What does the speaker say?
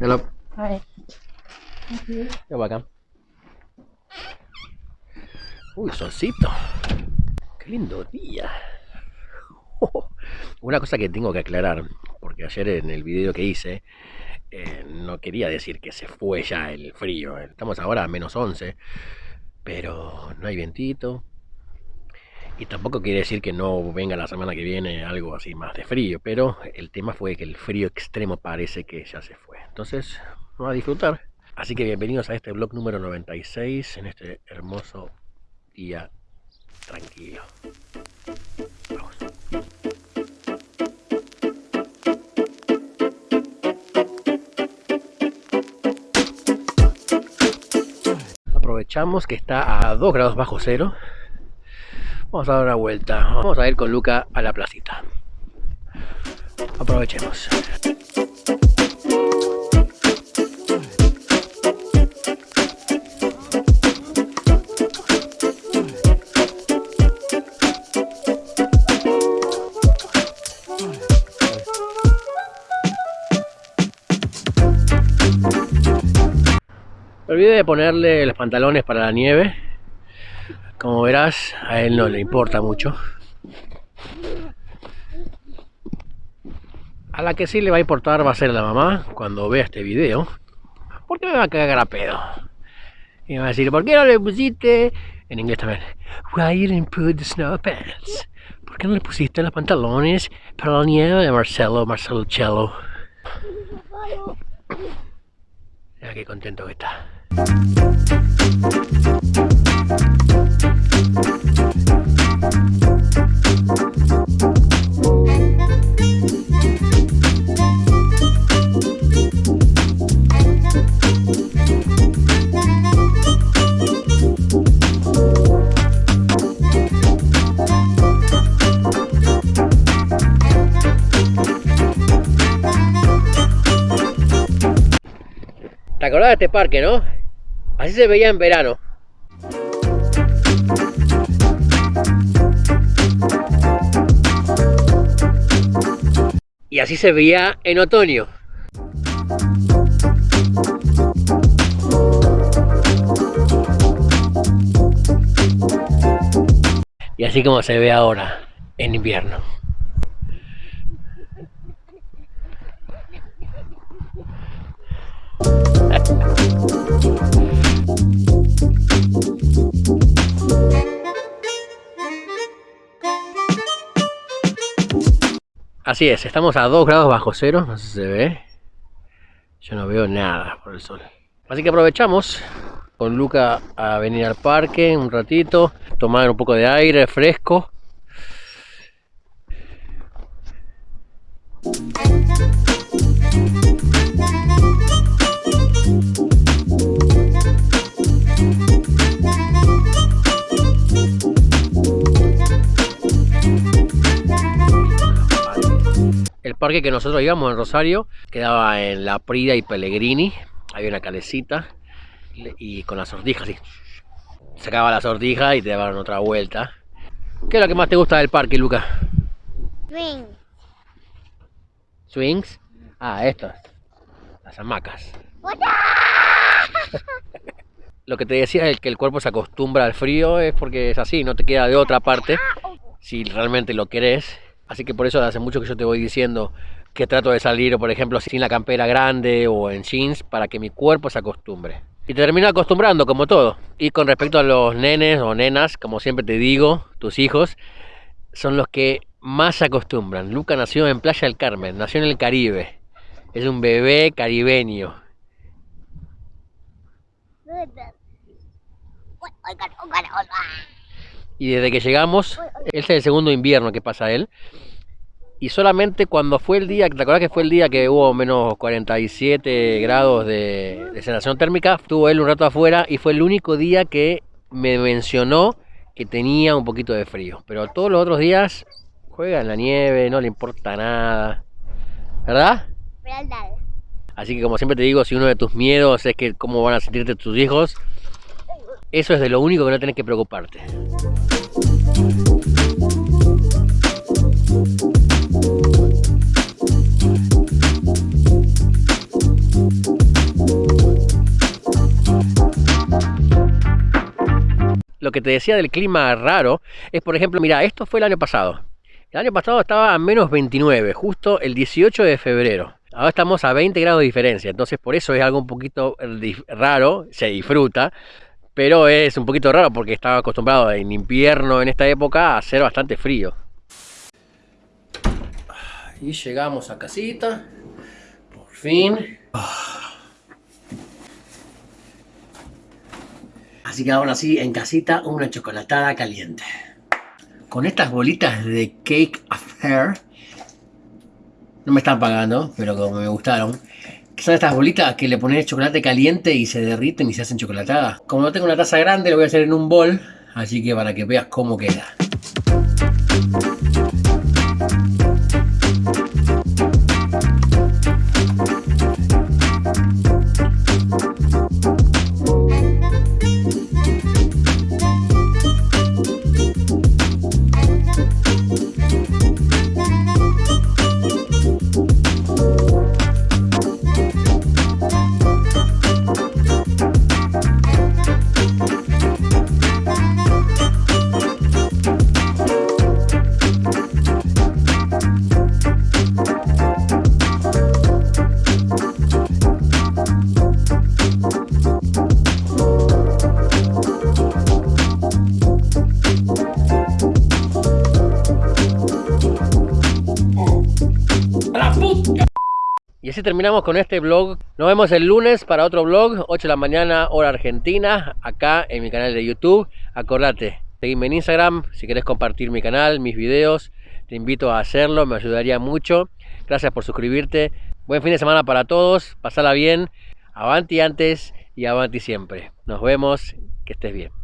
Hello. Hi. You're welcome. Uy, solcito. Qué lindo día. Una cosa que tengo que aclarar, porque ayer en el video que hice, eh, no quería decir que se fue ya el frío. Estamos ahora a menos 11, pero no hay vientito. Y tampoco quiere decir que no venga la semana que viene algo así más de frío, pero el tema fue que el frío extremo parece que ya se fue. Entonces, vamos a disfrutar. Así que bienvenidos a este vlog número 96 en este hermoso día tranquilo. Aprovechamos que está a 2 grados bajo cero. Vamos a dar una vuelta. Vamos a ir con Luca a la placita. Aprovechemos. Me olvidé de ponerle los pantalones para la nieve. Como verás, a él no le importa mucho. A la que sí le va a importar va a ser la mamá cuando vea este video. Porque me va a cagar a pedo. Y me va a decir, ¿por qué no le pusiste? En inglés también. Why you didn't put the snow pants? ¿Por qué no le pusiste los pantalones para la nieve de Marcelo, Marcelo Cello? Mira qué contento que está. Acordás este parque, no? Así se veía en verano. Y así se veía en otoño. Y así como se ve ahora en invierno. Así es, estamos a 2 grados bajo cero, no sé si se ve. Yo no veo nada por el sol. Así que aprovechamos con Luca a venir al parque un ratito, tomar un poco de aire fresco. Parque que nosotros íbamos en Rosario quedaba en La Prida y Pellegrini. Había una calecita y con las sortijas, así. Sacaba la sortija y te daban otra vuelta. ¿Qué es lo que más te gusta del parque, Luca? Swing. ¿Swings? Ah, estos. Las hamacas. Lo que te decía es que el cuerpo se acostumbra al frío es porque es así, no te queda de otra parte si realmente lo querés. Así que por eso hace mucho que yo te voy diciendo que trato de salir, por ejemplo, sin la campera grande o en jeans para que mi cuerpo se acostumbre. Y te termino acostumbrando, como todo. Y con respecto a los nenes o nenas, como siempre te digo, tus hijos son los que más se acostumbran. Luca nació en Playa del Carmen, nació en el Caribe. Es un bebé caribeño. Y desde que llegamos, este es el segundo invierno que pasa él. Y solamente cuando fue el día, ¿te acuerdas que fue el día que hubo menos 47 grados de, de sensación térmica? Estuvo él un rato afuera y fue el único día que me mencionó que tenía un poquito de frío. Pero todos los otros días juega en la nieve, no le importa nada. ¿Verdad? Así que como siempre te digo, si uno de tus miedos es que cómo van a sentirte tus hijos, eso es de lo único que no tenés que preocuparte. Lo que te decía del clima raro es, por ejemplo, mira, esto fue el año pasado. El año pasado estaba a menos 29, justo el 18 de febrero. Ahora estamos a 20 grados de diferencia, entonces por eso es algo un poquito eh, raro, se disfruta, pero es un poquito raro porque estaba acostumbrado en invierno en esta época a hacer bastante frío. Y llegamos a casita, por fin. Así que ahora sí, en casita, una chocolatada caliente. Con estas bolitas de Cake Affair no me están pagando, pero como me gustaron. Son estas bolitas que le pones chocolate caliente y se derriten y se hacen chocolatadas. Como no tengo una taza grande, lo voy a hacer en un bol. Así que para que veas cómo queda. Así terminamos con este vlog. Nos vemos el lunes para otro vlog, 8 de la mañana, hora argentina, acá en mi canal de YouTube. Acordate, seguime en Instagram si querés compartir mi canal, mis videos. Te invito a hacerlo, me ayudaría mucho. Gracias por suscribirte. Buen fin de semana para todos, pasala bien. Avanti antes y avanti siempre. Nos vemos, que estés bien.